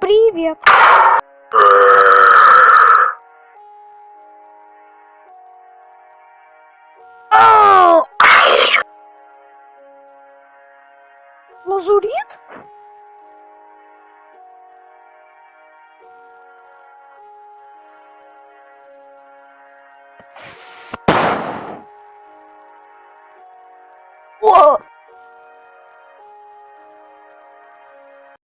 Привет. Лазурит? 我